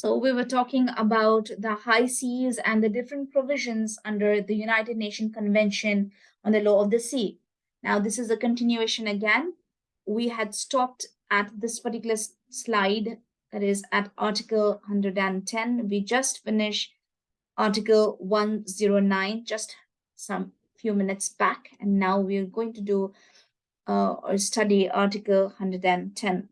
So we were talking about the high seas and the different provisions under the United Nations Convention on the Law of the Sea. Now, this is a continuation again. We had stopped at this particular slide, that is at Article 110. We just finished Article 109 just some few minutes back, and now we're going to do uh, or study Article 110.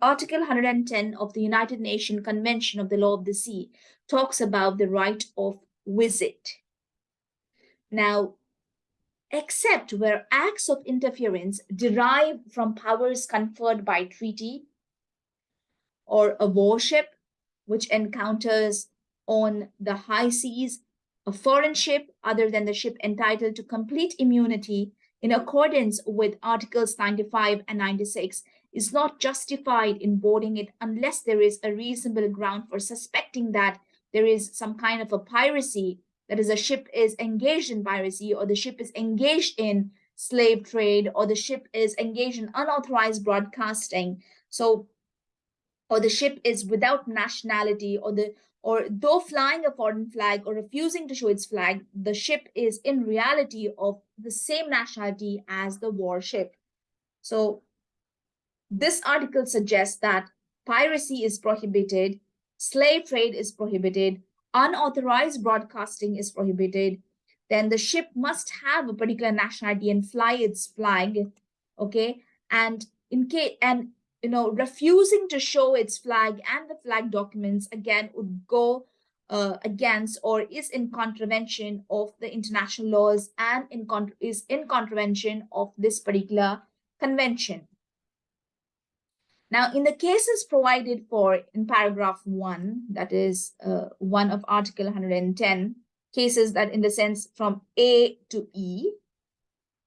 Article 110 of the United Nations Convention of the Law of the Sea talks about the right of visit. Now, except where acts of interference derive from powers conferred by treaty or a warship which encounters on the high seas, a foreign ship other than the ship entitled to complete immunity in accordance with Articles 95 and 96 is not justified in boarding it unless there is a reasonable ground for suspecting that there is some kind of a piracy, that is a ship is engaged in piracy or the ship is engaged in slave trade or the ship is engaged in unauthorized broadcasting. So, or the ship is without nationality or the or though flying a foreign flag or refusing to show its flag, the ship is in reality of the same nationality as the warship. So this article suggests that piracy is prohibited, slave trade is prohibited, unauthorized broadcasting is prohibited, then the ship must have a particular nationality and fly its flag, okay? And in case and you know refusing to show its flag and the flag documents again would go uh, against or is in contravention of the international laws and in is in contravention of this particular convention. Now, in the cases provided for in paragraph one, that is uh, one of Article 110, cases that in the sense from A to E,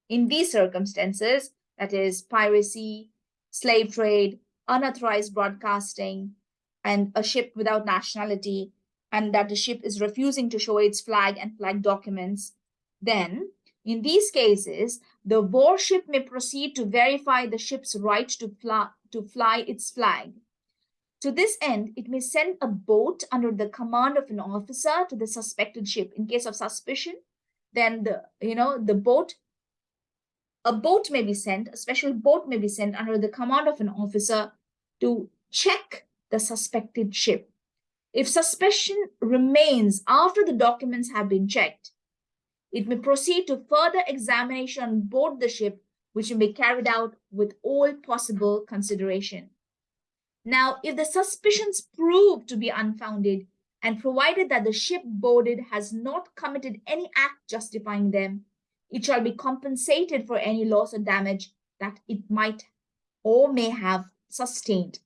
in these circumstances, that is piracy, slave trade, unauthorized broadcasting, and a ship without nationality, and that the ship is refusing to show its flag and flag documents, then in these cases, the warship may proceed to verify the ship's right to fly, to fly its flag. To this end, it may send a boat under the command of an officer to the suspected ship. In case of suspicion, then the you know the boat, a boat may be sent, a special boat may be sent under the command of an officer to check the suspected ship. If suspicion remains after the documents have been checked, it may proceed to further examination on board the ship, which may be carried out with all possible consideration. Now, if the suspicions prove to be unfounded, and provided that the ship boarded has not committed any act justifying them, it shall be compensated for any loss or damage that it might or may have sustained.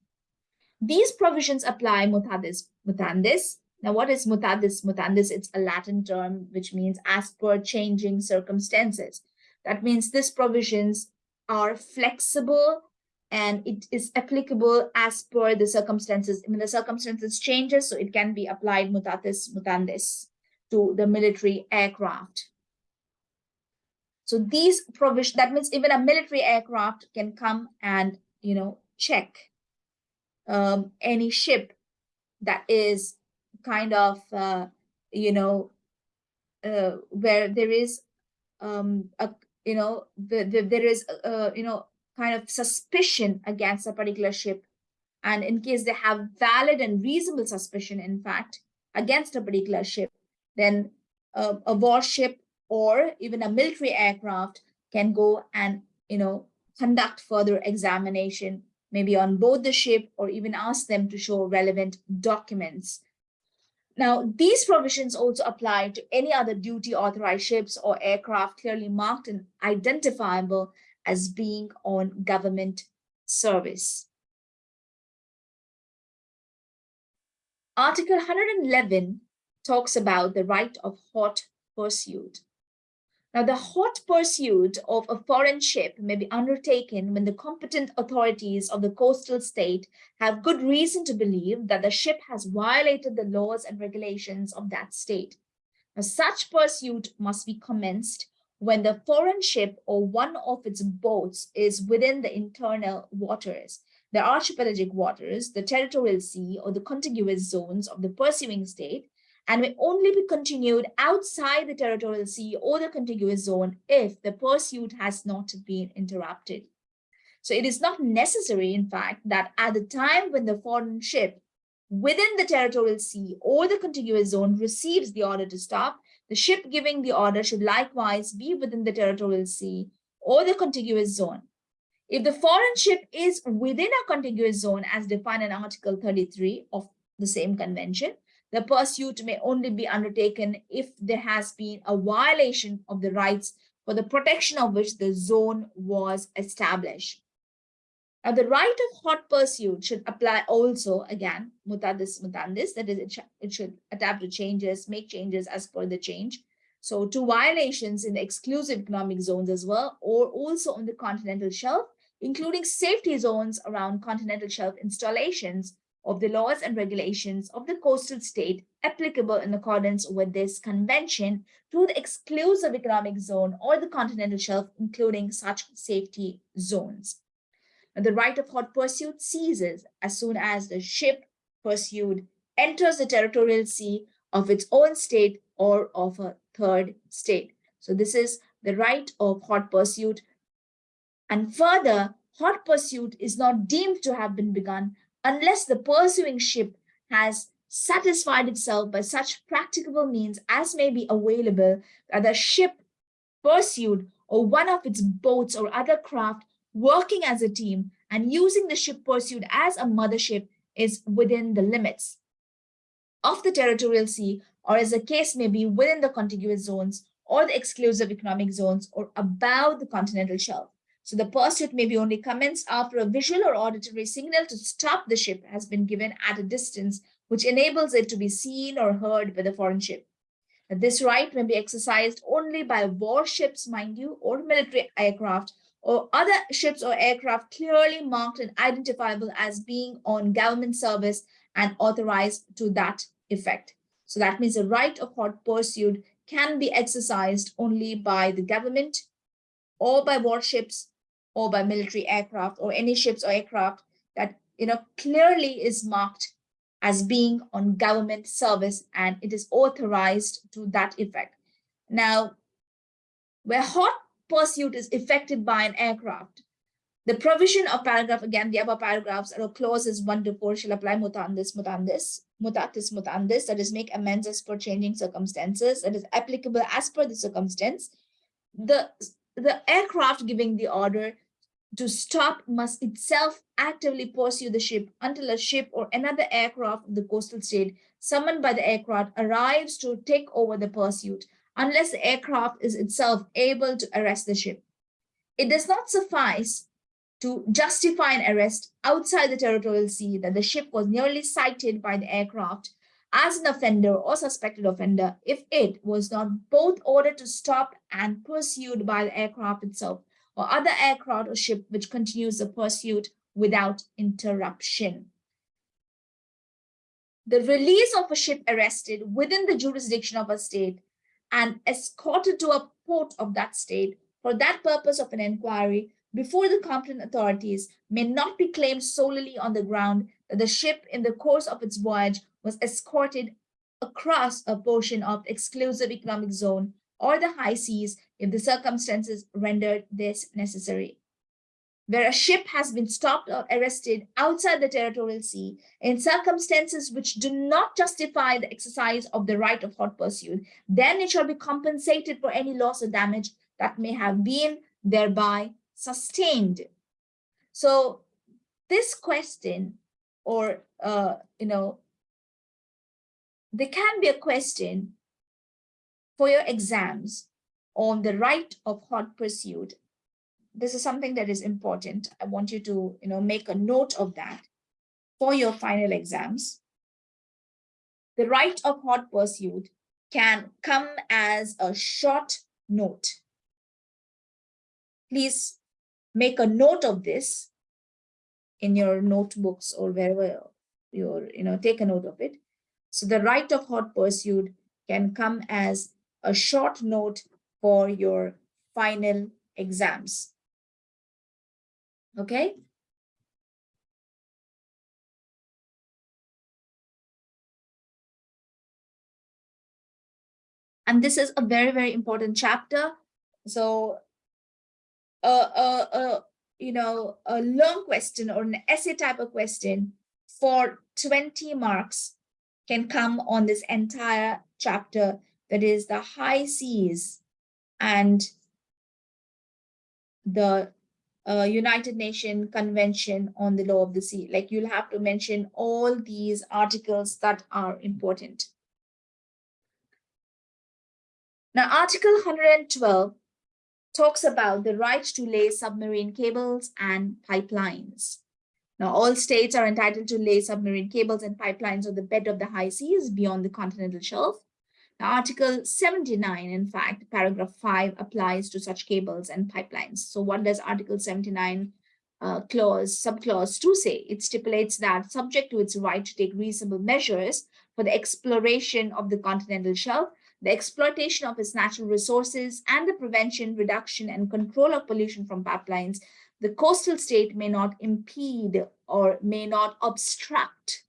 These provisions apply mutandis mutandis now, what is mutandis? Mutandis, it's a Latin term, which means as per changing circumstances. That means these provisions are flexible and it is applicable as per the circumstances. When the circumstances changes, so it can be applied mutatis mutandis to the military aircraft. So these provisions, that means even a military aircraft can come and, you know, check um, any ship that is kind of, uh, you know, uh, where there is, um, a, you know, the, the, there is, uh, you know, kind of suspicion against a particular ship. And in case they have valid and reasonable suspicion, in fact, against a particular ship, then uh, a warship or even a military aircraft can go and, you know, conduct further examination, maybe on board the ship or even ask them to show relevant documents now, these provisions also apply to any other duty authorized ships or aircraft clearly marked and identifiable as being on government service. Article 111 talks about the right of hot pursuit. Now, the hot pursuit of a foreign ship may be undertaken when the competent authorities of the coastal state have good reason to believe that the ship has violated the laws and regulations of that state. Now, such pursuit must be commenced when the foreign ship or one of its boats is within the internal waters. the archipelagic waters, the territorial sea, or the contiguous zones of the pursuing state, and may only be continued outside the territorial sea or the contiguous zone if the pursuit has not been interrupted. So it is not necessary, in fact, that at the time when the foreign ship within the territorial sea or the contiguous zone receives the order to stop, the ship giving the order should likewise be within the territorial sea or the contiguous zone. If the foreign ship is within a contiguous zone as defined in Article 33 of the same convention, the pursuit may only be undertaken if there has been a violation of the rights for the protection of which the zone was established. Now, the right of hot pursuit should apply also, again, mutatis mutandis, that is, it, it should adapt to changes, make changes as per the change. So to violations in the exclusive economic zones as well, or also on the continental shelf, including safety zones around continental shelf installations of the laws and regulations of the coastal state applicable in accordance with this convention to the exclusive economic zone or the continental shelf, including such safety zones the right of hot pursuit ceases as soon as the ship pursued enters the territorial sea of its own state or of a third state. So this is the right of hot pursuit. And further, hot pursuit is not deemed to have been begun unless the pursuing ship has satisfied itself by such practicable means as may be available that the ship pursued or one of its boats or other craft working as a team and using the ship pursued as a mothership is within the limits of the territorial sea or as the case may be within the contiguous zones or the exclusive economic zones or above the continental shelf. So the pursuit may be only commenced after a visual or auditory signal to stop the ship has been given at a distance which enables it to be seen or heard by the foreign ship. This right may be exercised only by warships, mind you, or military aircraft or other ships or aircraft clearly marked and identifiable as being on government service and authorized to that effect. So that means the right of hot pursuit can be exercised only by the government or by warships or by military aircraft or any ships or aircraft that you know clearly is marked as being on government service and it is authorized to that effect. Now, where hot pursuit is effected by an aircraft. The provision of paragraph, again, the above paragraphs or clauses one to four shall apply mutandis, mutandis, mutatis mutandis, that is make amends as per changing circumstances, that is applicable as per the circumstance. The, the aircraft giving the order to stop must itself actively pursue the ship until a ship or another aircraft of the coastal state summoned by the aircraft arrives to take over the pursuit unless the aircraft is itself able to arrest the ship. It does not suffice to justify an arrest outside the territorial sea that the ship was nearly sighted by the aircraft as an offender or suspected offender if it was not both ordered to stop and pursued by the aircraft itself or other aircraft or ship which continues the pursuit without interruption. The release of a ship arrested within the jurisdiction of a state and escorted to a port of that state for that purpose of an inquiry before the competent authorities may not be claimed solely on the ground that the ship in the course of its voyage was escorted across a portion of exclusive economic zone or the high seas if the circumstances rendered this necessary where a ship has been stopped or arrested outside the territorial sea in circumstances which do not justify the exercise of the right of hot pursuit, then it shall be compensated for any loss or damage that may have been thereby sustained. So this question or, uh, you know, there can be a question for your exams on the right of hot pursuit this is something that is important. I want you to, you know, make a note of that for your final exams. The right of hot pursuit can come as a short note. Please make a note of this in your notebooks or wherever you're, you know, take a note of it. So the right of hot pursuit can come as a short note for your final exams. Okay. And this is a very, very important chapter. So, uh, uh, uh, you know, a long question or an essay type of question for 20 marks can come on this entire chapter that is the high seas and the uh, United Nations Convention on the Law of the Sea. Like you'll have to mention all these articles that are important. Now, Article 112 talks about the right to lay submarine cables and pipelines. Now, all states are entitled to lay submarine cables and pipelines on the bed of the high seas beyond the continental shelf. Article 79, in fact, paragraph 5 applies to such cables and pipelines. So what does Article 79 uh, clause, subclause 2 say? It stipulates that subject to its right to take reasonable measures for the exploration of the continental shelf, the exploitation of its natural resources, and the prevention, reduction, and control of pollution from pipelines, the coastal state may not impede or may not obstruct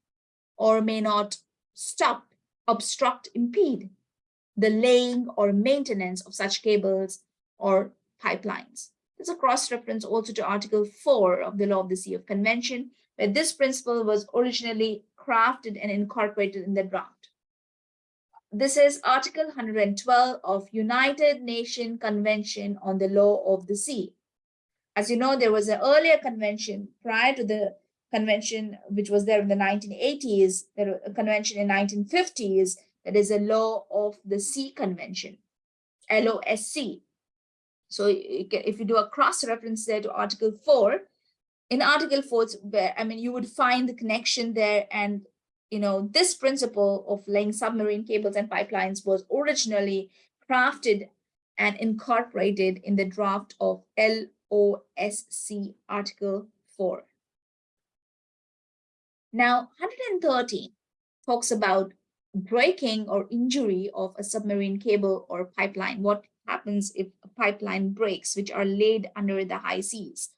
or may not stop, obstruct, impede the laying or maintenance of such cables or pipelines. There's a cross-reference also to Article 4 of the Law of the Sea of Convention, where this principle was originally crafted and incorporated in the draft. This is Article 112 of United Nations Convention on the Law of the Sea. As you know, there was an earlier convention prior to the convention, which was there in the 1980s, there a convention in 1950s, that is a law of the sea convention, LOSC. So if you do a cross reference there to article four, in article four, where I mean, you would find the connection there and you know, this principle of laying submarine cables and pipelines was originally crafted and incorporated in the draft of LOSC Article 4. Now, 113 talks about breaking or injury of a submarine cable or pipeline. What happens if a pipeline breaks, which are laid under the high seas?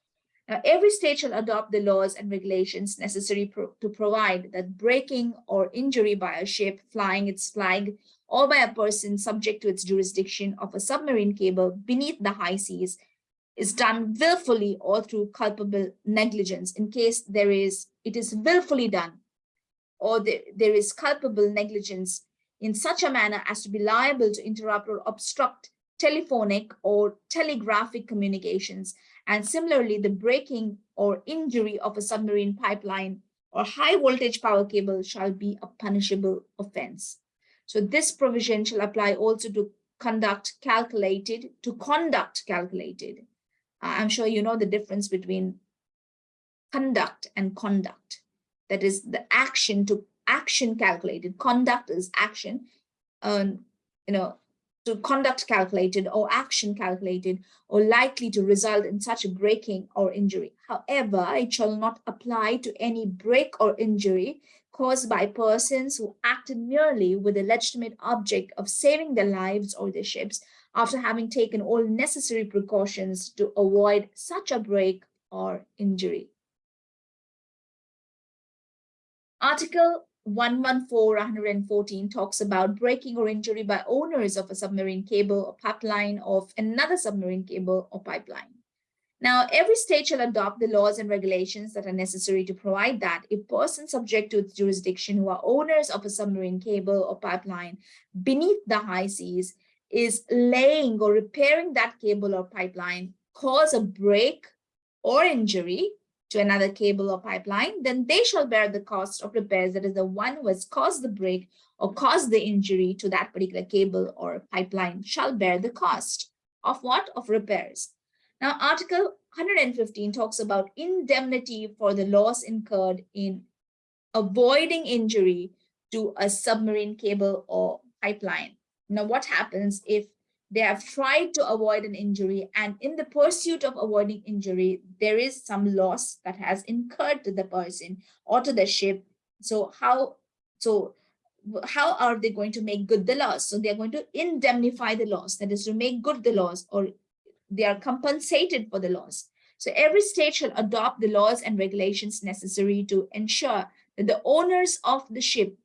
Now, every state shall adopt the laws and regulations necessary pro to provide that breaking or injury by a ship flying its flag or by a person subject to its jurisdiction of a submarine cable beneath the high seas is done willfully or through culpable negligence. In case there is it is willfully done or there, there is culpable negligence in such a manner as to be liable to interrupt or obstruct telephonic or telegraphic communications. And similarly the breaking or injury of a submarine pipeline or high voltage power cable shall be a punishable offense. So this provision shall apply also to conduct calculated to conduct calculated I'm sure you know the difference between conduct and conduct. That is the action to action calculated. Conduct is action, um, you know, to conduct calculated or action calculated or likely to result in such a breaking or injury. However, it shall not apply to any break or injury caused by persons who acted merely with the legitimate object of saving their lives or their ships after having taken all necessary precautions to avoid such a break or injury. Article 114-114 talks about breaking or injury by owners of a submarine cable or pipeline of another submarine cable or pipeline. Now, every state shall adopt the laws and regulations that are necessary to provide that a person subject to its jurisdiction who are owners of a submarine cable or pipeline beneath the high seas is laying or repairing that cable or pipeline cause a break or injury to another cable or pipeline, then they shall bear the cost of repairs. That is the one who has caused the break or caused the injury to that particular cable or pipeline shall bear the cost of what? Of repairs. Now, Article 115 talks about indemnity for the loss incurred in avoiding injury to a submarine cable or pipeline. Now, what happens if they have tried to avoid an injury and in the pursuit of avoiding injury, there is some loss that has incurred to the person or to the ship. So how, so how are they going to make good the loss? So they're going to indemnify the loss, that is to make good the loss or they are compensated for the loss. So every state shall adopt the laws and regulations necessary to ensure that the owners of the ship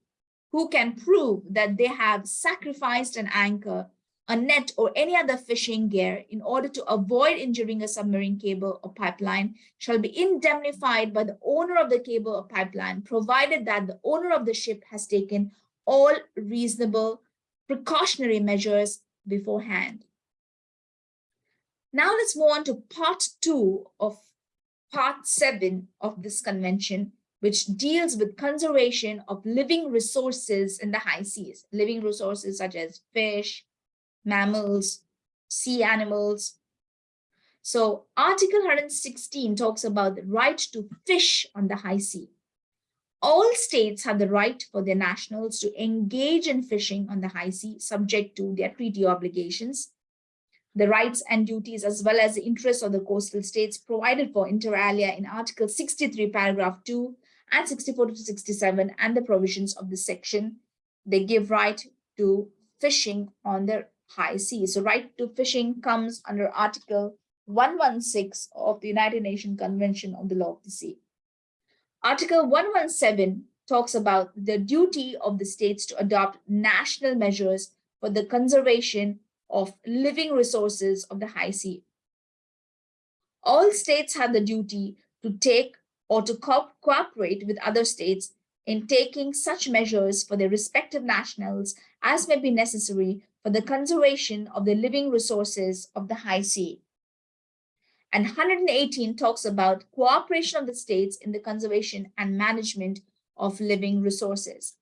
who can prove that they have sacrificed an anchor, a net, or any other fishing gear in order to avoid injuring a submarine cable or pipeline shall be indemnified by the owner of the cable or pipeline, provided that the owner of the ship has taken all reasonable precautionary measures beforehand. Now let's move on to part two of part seven of this convention, which deals with conservation of living resources in the high seas, living resources such as fish, mammals, sea animals. So Article 116 talks about the right to fish on the high sea. All states have the right for their nationals to engage in fishing on the high sea, subject to their treaty obligations the rights and duties as well as the interests of the coastal states provided for inter alia in Article 63, paragraph 2 and 64 to 67 and the provisions of the section. They give right to fishing on the high sea. So right to fishing comes under Article 116 of the United Nations Convention on the Law of the Sea. Article 117 talks about the duty of the states to adopt national measures for the conservation of living resources of the high sea. All states have the duty to take or to co cooperate with other states in taking such measures for their respective nationals as may be necessary for the conservation of the living resources of the high sea. And 118 talks about cooperation of the states in the conservation and management of living resources.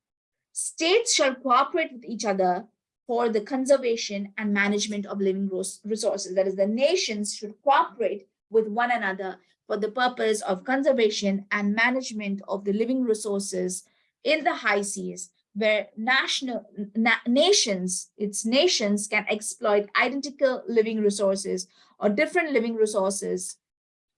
States shall cooperate with each other for the conservation and management of living resources. That is, the nations should cooperate with one another for the purpose of conservation and management of the living resources in the high seas, where national na nations, its nations can exploit identical living resources or different living resources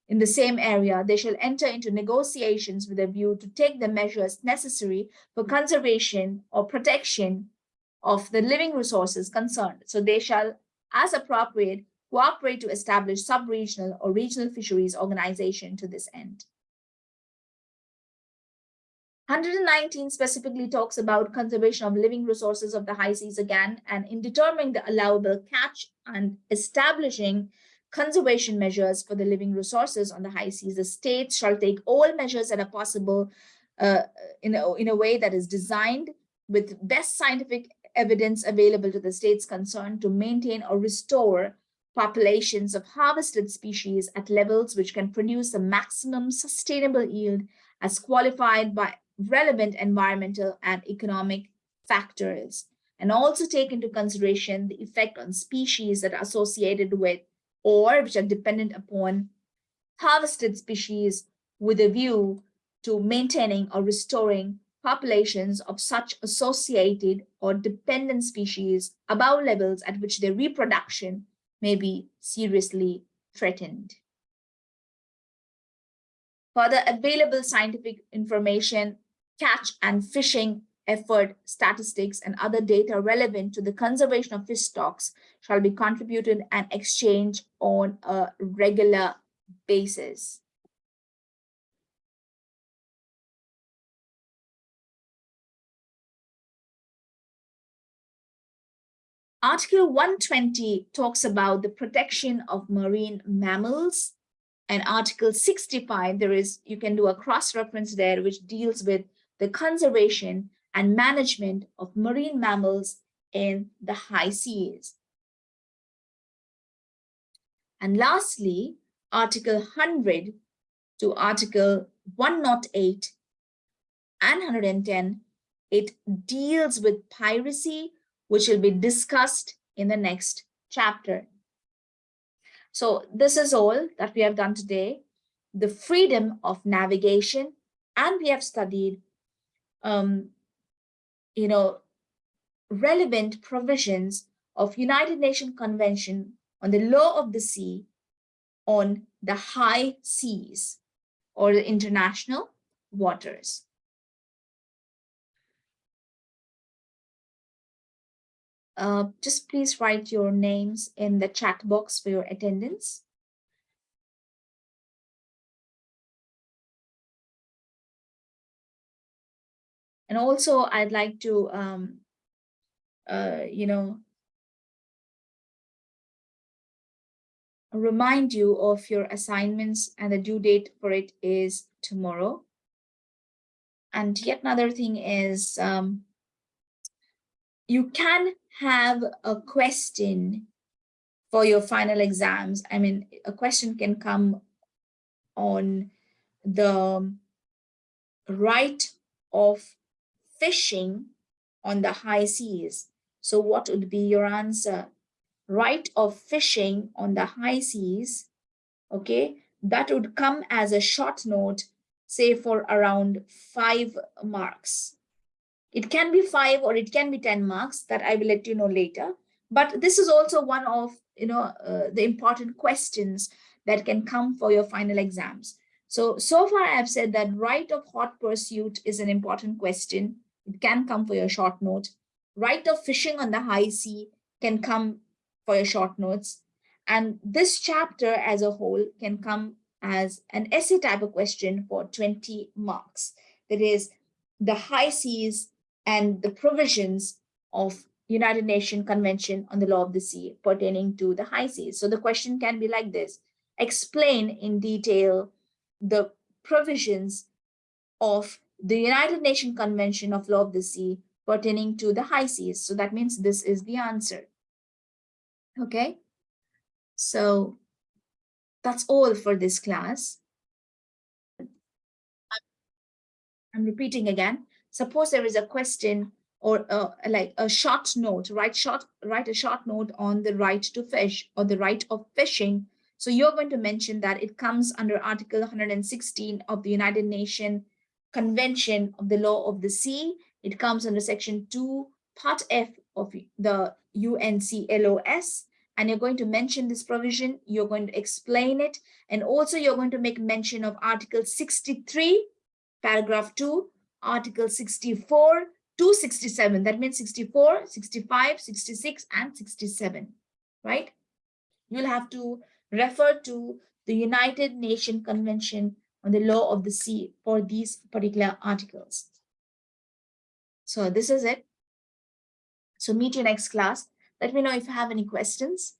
in the same area, they shall enter into negotiations with a view to take the measures necessary for conservation or protection of the living resources concerned. So they shall, as appropriate, cooperate to establish sub-regional or regional fisheries organization to this end. 119 specifically talks about conservation of living resources of the high seas again, and in determining the allowable catch and establishing conservation measures for the living resources on the high seas, the states shall take all measures that are possible uh, in, a, in a way that is designed with best scientific evidence available to the states concerned to maintain or restore populations of harvested species at levels which can produce the maximum sustainable yield as qualified by relevant environmental and economic factors, and also take into consideration the effect on species that are associated with or which are dependent upon harvested species with a view to maintaining or restoring populations of such associated or dependent species above levels at which their reproduction may be seriously threatened. Further available scientific information, catch and fishing effort statistics and other data relevant to the conservation of fish stocks shall be contributed and exchanged on a regular basis. Article 120 talks about the protection of marine mammals and Article 65, there is, you can do a cross-reference there, which deals with the conservation and management of marine mammals in the high seas. And lastly, Article 100 to Article 108 and 110, it deals with piracy which will be discussed in the next chapter. So this is all that we have done today, the freedom of navigation, and we have studied, um, you know, relevant provisions of United Nations Convention on the Law of the Sea on the high seas or the international waters. Uh, just please write your names in the chat box for your attendance. And also I'd like to, um, uh, you know, remind you of your assignments and the due date for it is tomorrow. And yet another thing is um, you can have a question for your final exams. I mean, a question can come on the right of fishing on the high seas. So what would be your answer? Right of fishing on the high seas, okay, that would come as a short note, say for around five marks. It can be five or it can be 10 marks that I will let you know later. But this is also one of you know uh, the important questions that can come for your final exams. So, so far I've said that right of hot pursuit is an important question. It can come for your short note. Right of fishing on the high sea can come for your short notes. And this chapter as a whole can come as an essay type of question for 20 marks. That is the high seas and the provisions of United Nations Convention on the Law of the Sea pertaining to the high seas. So the question can be like this. Explain in detail the provisions of the United Nations Convention of Law of the Sea pertaining to the high seas. So that means this is the answer. Okay, so that's all for this class. I'm repeating again. Suppose there is a question or uh, like a short note, write short, write a short note on the right to fish or the right of fishing so you're going to mention that it comes under Article 116 of the United Nations Convention of the Law of the Sea. It comes under Section 2, Part F of the UNCLOS. And you're going to mention this provision, you're going to explain it, and also you're going to make mention of Article 63, Paragraph 2, Article 64, 267. That means 64, 65, 66, and 67, right? You'll have to refer to the United Nations Convention on the Law of the Sea for these particular articles. So this is it. So meet you next class. Let me know if you have any questions.